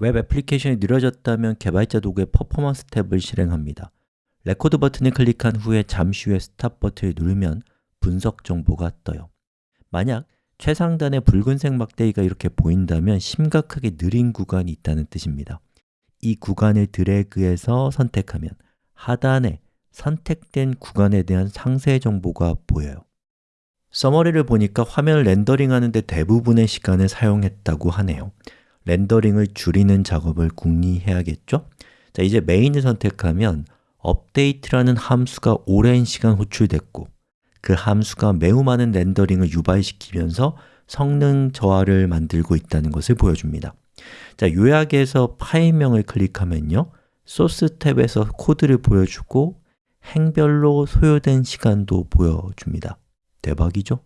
웹 애플리케이션이 느려졌다면 개발자 도구의 퍼포먼스 탭을 실행합니다. 레코드 버튼을 클릭한 후에 잠시 후에 Stop 버튼을 누르면 분석 정보가 떠요. 만약 최상단의 붉은색 막대기가 이렇게 보인다면 심각하게 느린 구간이 있다는 뜻입니다. 이 구간을 드래그해서 선택하면 하단에 선택된 구간에 대한 상세 정보가 보여요. Summary를 보니까 화면을 렌더링하는 데 대부분의 시간을 사용했다고 하네요 렌더링을 줄이는 작업을 궁리해야겠죠? 자, 이제 메인을 선택하면 update라는 함수가 오랜 시간 호출됐고 그 함수가 매우 많은 렌더링을 유발시키면서 성능 저하를 만들고 있다는 것을 보여줍니다 자, 요약해서 파일명을 클릭하면요 소스 탭에서 코드를 보여주고 행별로 소요된 시간도 보여줍니다 대박이죠?